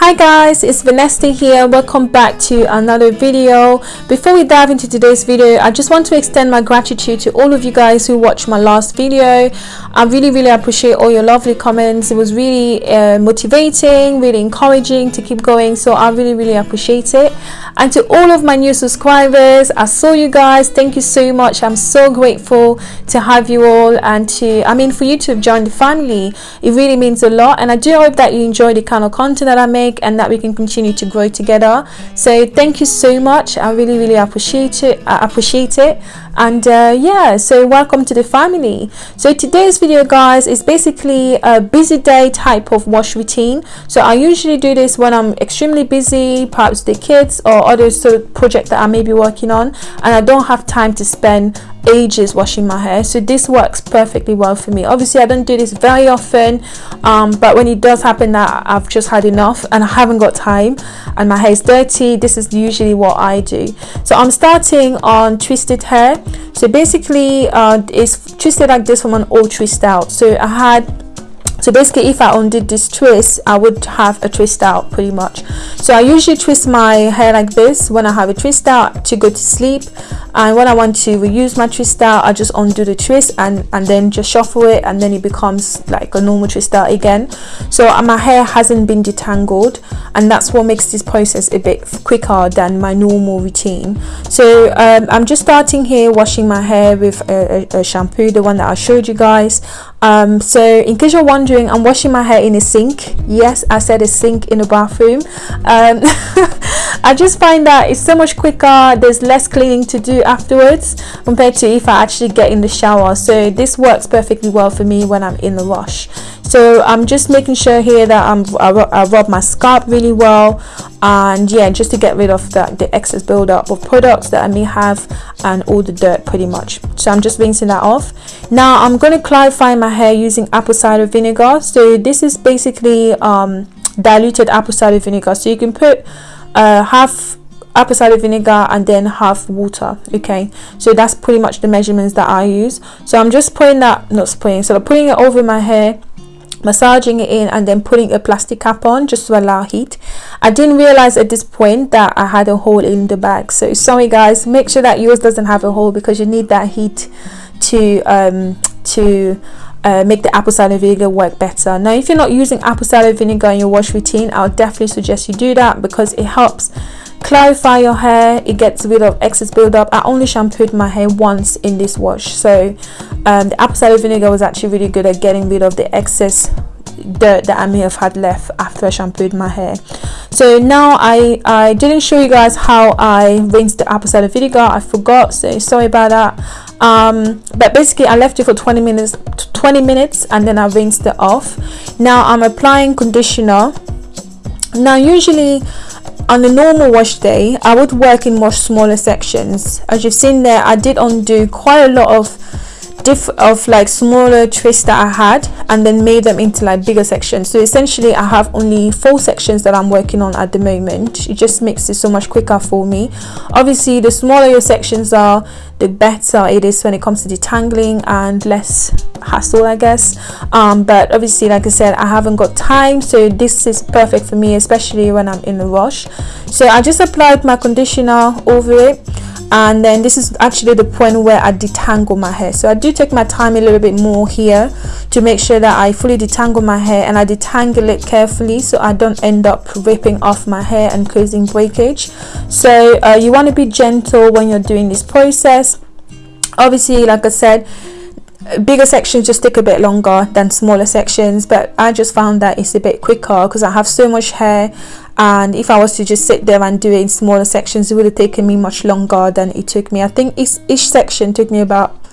Hi guys, it's Vanessa here. Welcome back to another video. Before we dive into today's video, I just want to extend my gratitude to all of you guys who watched my last video. I really, really appreciate all your lovely comments. It was really uh, motivating, really encouraging to keep going. So I really, really appreciate it. And to all of my new subscribers, I saw you guys. Thank you so much. I'm so grateful to have you all and to, I mean, for you to join the family. It really means a lot. And I do hope that you enjoy the kind of content that I make make and that we can continue to grow together. So thank you so much. I really really appreciate it i appreciate it. And uh, yeah so welcome to the family. So today's video guys is basically a busy day type of wash routine. So i usually do this when i'm extremely busy perhaps the kids or other sort of project that i may be working on and i don't have time to spend ages washing my hair. So this works perfectly well for me. Obviously i don't do this very often um, but when it does happen that i've just had enough and i haven't got time and my hair is dirty this is usually what i do. So i'm starting on twisted hair. So basically uh, it's twisted like this from an old twist out. So i had so basically if i undid this twist i would have a twist out pretty much. So i usually twist my hair like this. When i have a twist out to go to sleep and when i want to reuse my twist out i just undo the twist and and then just shuffle it and then it becomes like a normal twist out again. So uh, my hair hasn't been detangled and that's what makes this process a bit quicker than my normal routine. So um, i'm just starting here washing my hair with a, a, a shampoo the one that i showed you guys um, so in case you're wondering i'm washing my hair in a sink. Yes i said a sink in a bathroom. Um, i just find that it's so much quicker there's less cleaning to do afterwards compared to if i actually get in the shower. So this works perfectly well for me when i'm in the wash. So i'm just making sure here that i'm i, I rub my scalp really well and yeah just to get rid of the, the excess buildup of products that i may have and all the dirt pretty much. So i'm just rinsing that off. Now i'm going to clarify my hair using apple cider vinegar. So this is basically um, diluted apple cider vinegar. So you can put uh, half apple cider vinegar and then half water okay? So that's pretty much the measurements that i use. So i'm just putting that not spraying so I'm putting it over my hair massaging it in and then putting a plastic cap on just to allow heat. I didn't realize at this point that i had a hole in the bag. So sorry guys. Make sure that yours doesn't have a hole because you need that heat to um to uh, make the apple cider vinegar work better. Now if you're not using apple cider vinegar in your wash routine i'll definitely suggest you do that because it helps clarify your hair. It gets rid of excess buildup. I only shampooed my hair once in this wash. So um, the apple cider vinegar was actually really good at getting rid of the excess dirt that I may have had left after I shampooed my hair. So now I I didn't show you guys how I rinsed the apple cider vinegar. I forgot so sorry about that. Um, but basically I left it for 20 minutes 20 minutes and then I rinsed it off. Now I'm applying conditioner. Now usually on a normal wash day i would work in much smaller sections. As you've seen there i did undo quite a lot of diff of like smaller twists that i had and then made them into like bigger sections. So essentially i have only four sections that i'm working on at the moment. It just makes it so much quicker for me. Obviously the smaller your sections are the better it is when it comes to detangling and less hassle i guess. Um, but obviously like i said i haven't got time so this is perfect for me especially when i'm in a rush. So i just applied my conditioner over it and then this is actually the point where I detangle my hair. So I do take my time a little bit more here to make sure that I fully detangle my hair and I detangle it carefully so I don't end up ripping off my hair and causing breakage. So uh, you want to be gentle when you're doing this process. Obviously like I said bigger sections just take a bit longer than smaller sections but I just found that it's a bit quicker because I have so much hair and if I was to just sit there and do it in smaller sections it would have taken me much longer than it took me. I think each, each section took me about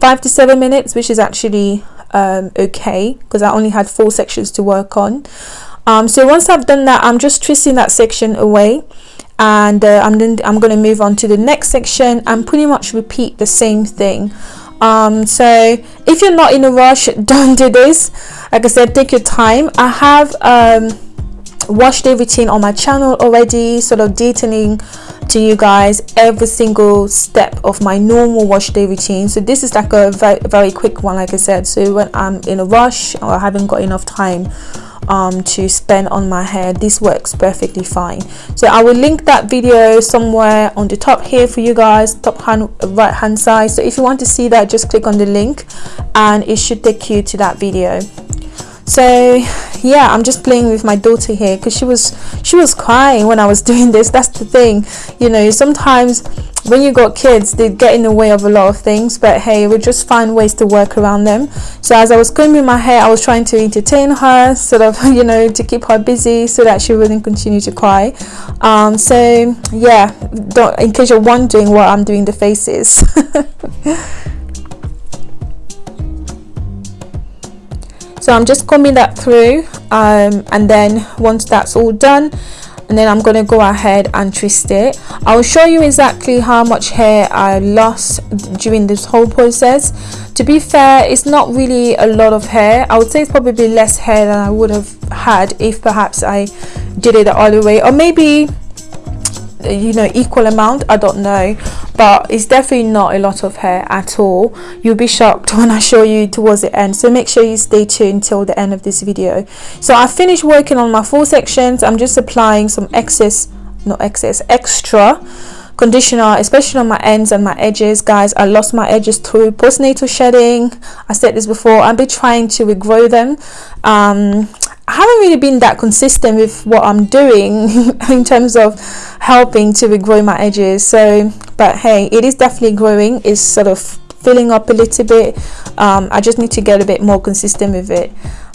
five to seven minutes which is actually um, okay because I only had four sections to work on. Um, so once I've done that I'm just twisting that section away and uh, I'm then I'm going to move on to the next section and pretty much repeat the same thing um so if you're not in a rush don't do this. Like i said take your time. I have um wash day routine on my channel already sort of detailing to you guys every single step of my normal wash day routine so this is like a very, very quick one like i said. So when i'm in a rush or i haven't got enough time um, to spend on my hair. This works perfectly fine. So I will link that video somewhere on the top here for you guys top hand right hand side. So if you want to see that just click on the link and it should take you to that video so yeah i'm just playing with my daughter here because she was she was crying when i was doing this. That's the thing you know sometimes when you got kids they get in the way of a lot of things but hey we just find ways to work around them. So as i was combing my hair i was trying to entertain her sort of you know to keep her busy so that she wouldn't continue to cry. Um, so yeah in case you're wondering what i'm doing the faces so I'm just combing that through um, and then once that's all done and then I'm going to go ahead and twist it. I'll show you exactly how much hair I lost during this whole process. To be fair it's not really a lot of hair. I would say it's probably less hair than I would have had if perhaps I did it the other way or maybe you know equal amount i don't know. But it's definitely not a lot of hair at all. You'll be shocked when i show you towards the end. So make sure you stay tuned till the end of this video. So i finished working on my full sections. I'm just applying some excess not excess extra conditioner especially on my ends and my edges. Guys i lost my edges through postnatal shedding. I said this before. I've been trying to regrow them. Um, I haven't really been that consistent with what I'm doing in terms of helping to regrow my edges. So but hey it is definitely growing. It's sort of filling up a little bit. Um, I just need to get a bit more consistent with it.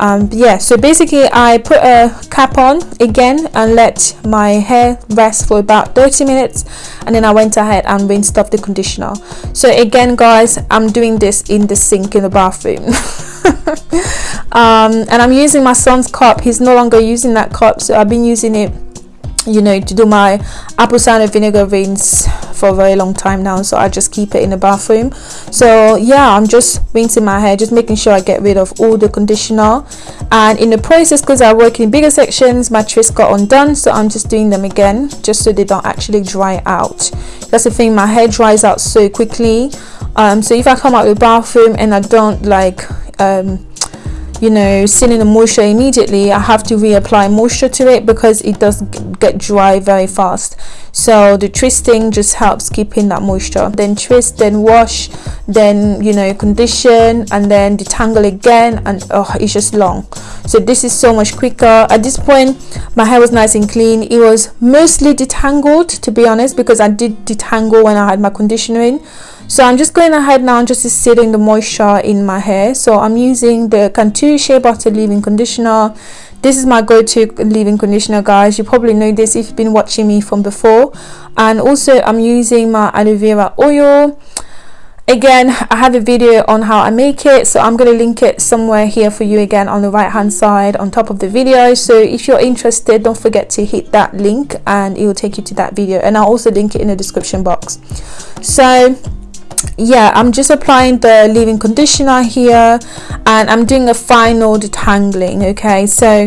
Um, yeah so basically I put a cap on again and let my hair rest for about 30 minutes and then I went ahead and rinsed off the conditioner. So again guys I'm doing this in the sink in the bathroom um, and I'm using my son's cup. He's no longer using that cup so I've been using it you know to do my apple cider vinegar rinse for a very long time now so I just keep it in the bathroom. So yeah I'm just rinsing my hair just making sure I get rid of all the conditioner. And in the process because I work in bigger sections my twists got undone so I'm just doing them again just so they don't actually dry out. That's the thing my hair dries out so quickly. Um, so if I come out of the bathroom and I don't like um, you know sealing the moisture immediately I have to reapply moisture to it because it does get dry very fast. So the twisting just helps keeping that moisture. Then twist then wash then you know condition and then detangle again and oh it's just long. So this is so much quicker. At this point my hair was nice and clean. It was mostly detangled to be honest because I did detangle when I had my conditioner in so I'm just going ahead now and just sealing the moisture in my hair. So I'm using the Cantu Shea Butter leave-in conditioner. This is my go-to leave-in conditioner guys. You probably know this if you've been watching me from before. And also I'm using my aloe vera oil. Again I have a video on how I make it so I'm going to link it somewhere here for you again on the right hand side on top of the video. So if you're interested don't forget to hit that link and it will take you to that video. And I'll also link it in the description box. So yeah i'm just applying the leave-in conditioner here and i'm doing a final detangling okay? So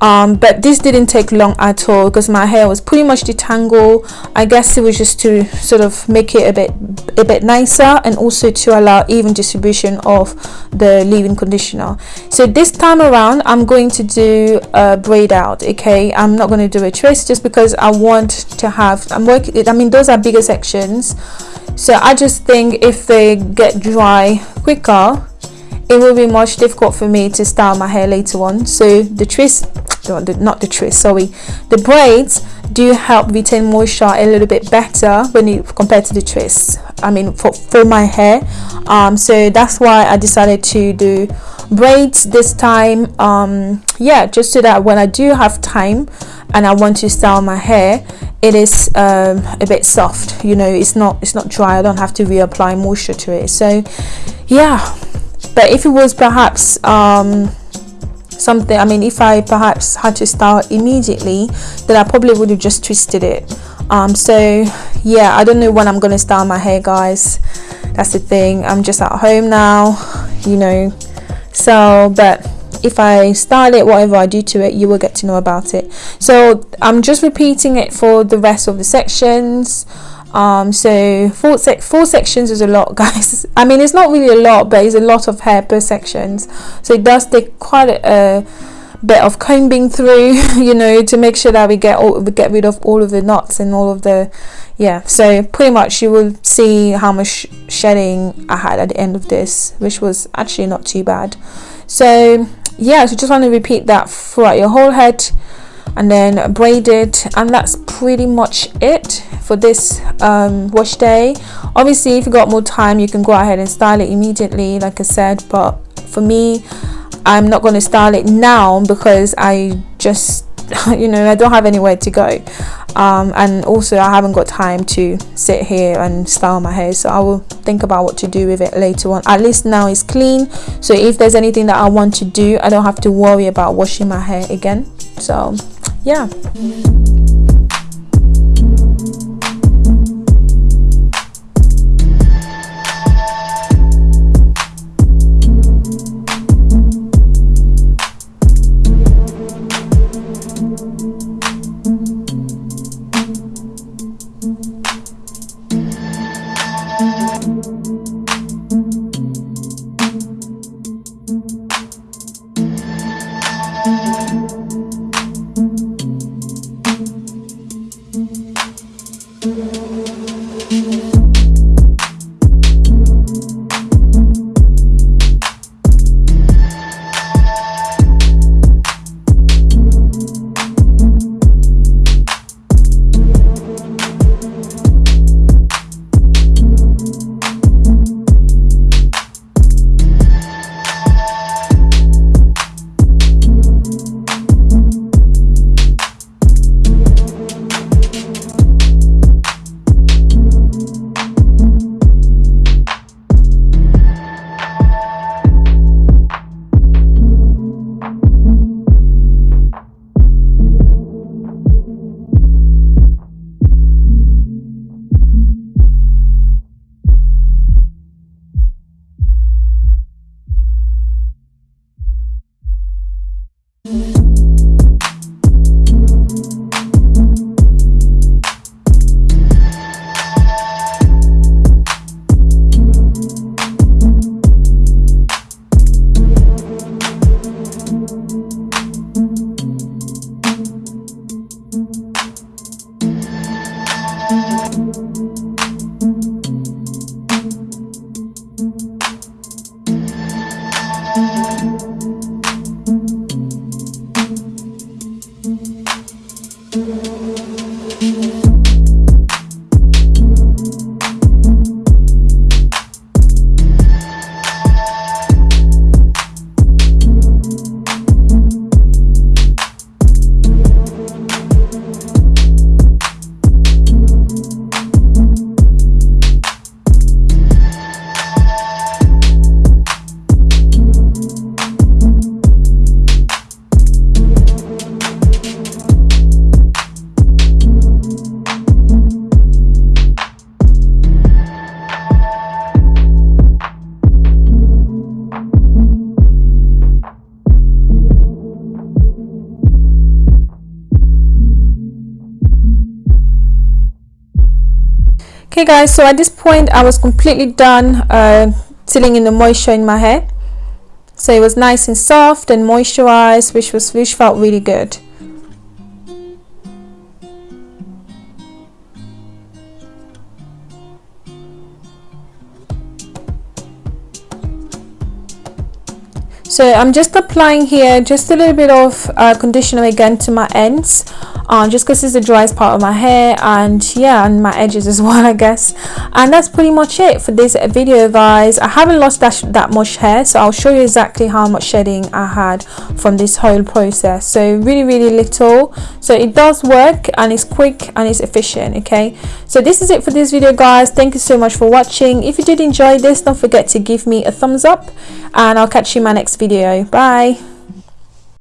um, but this didn't take long at all because my hair was pretty much detangled. I guess it was just to sort of make it a bit a bit nicer and also to allow even distribution of the leave-in conditioner. So this time around i'm going to do a braid out okay? I'm not going to do a twist just because i want to have i'm working i mean those are bigger sections so I just think if they get dry quicker it will be much difficult for me to style my hair later on. So the twist not the twist sorry. The braids do help retain moisture a little bit better when you compared to the twists i mean for, for my hair. Um, so that's why i decided to do braids this time. Um, yeah just so that when i do have time and i want to style my hair it is um, a bit soft you know it's not it's not dry I don't have to reapply moisture to it. So yeah but if it was perhaps um, something I mean if I perhaps had to start immediately then I probably would have just twisted it. Um, so yeah I don't know when I'm gonna style my hair guys. That's the thing I'm just at home now you know. So but if I style it whatever I do to it you will get to know about it. So I'm just repeating it for the rest of the sections. Um so four, sec four sections is a lot guys. I mean it's not really a lot but it's a lot of hair per sections. So it does take quite a, bit of combing through you know to make sure that we get all we get rid of all of the knots and all of the yeah. So pretty much you will see how much shedding I had at the end of this which was actually not too bad. So yeah so just want to repeat that throughout your whole head and then braid it and that's pretty much it for this um, wash day. Obviously if you got more time you can go ahead and style it immediately like I said but for me I'm not going to style it now because I just you know I don't have anywhere to go um, and also I haven't got time to sit here and style my hair so I will think about what to do with it later on. At least now it's clean. So if there's anything that I want to do I don't have to worry about washing my hair again. So yeah Música Okay guys so at this point I was completely done uh, sealing in the moisture in my hair. So it was nice and soft and moisturized which was which felt really good so I'm just applying here just a little bit of uh, conditioner again to my ends um, just because it's the driest part of my hair and yeah and my edges as well I guess. And that's pretty much it for this video guys. I haven't lost that, that much hair so I'll show you exactly how much shedding I had from this whole process. So really really little. So it does work and it's quick and it's efficient okay? So this is it for this video guys. Thank you so much for watching. If you did enjoy this don't forget to give me a thumbs up and I'll catch you in my next video. Bye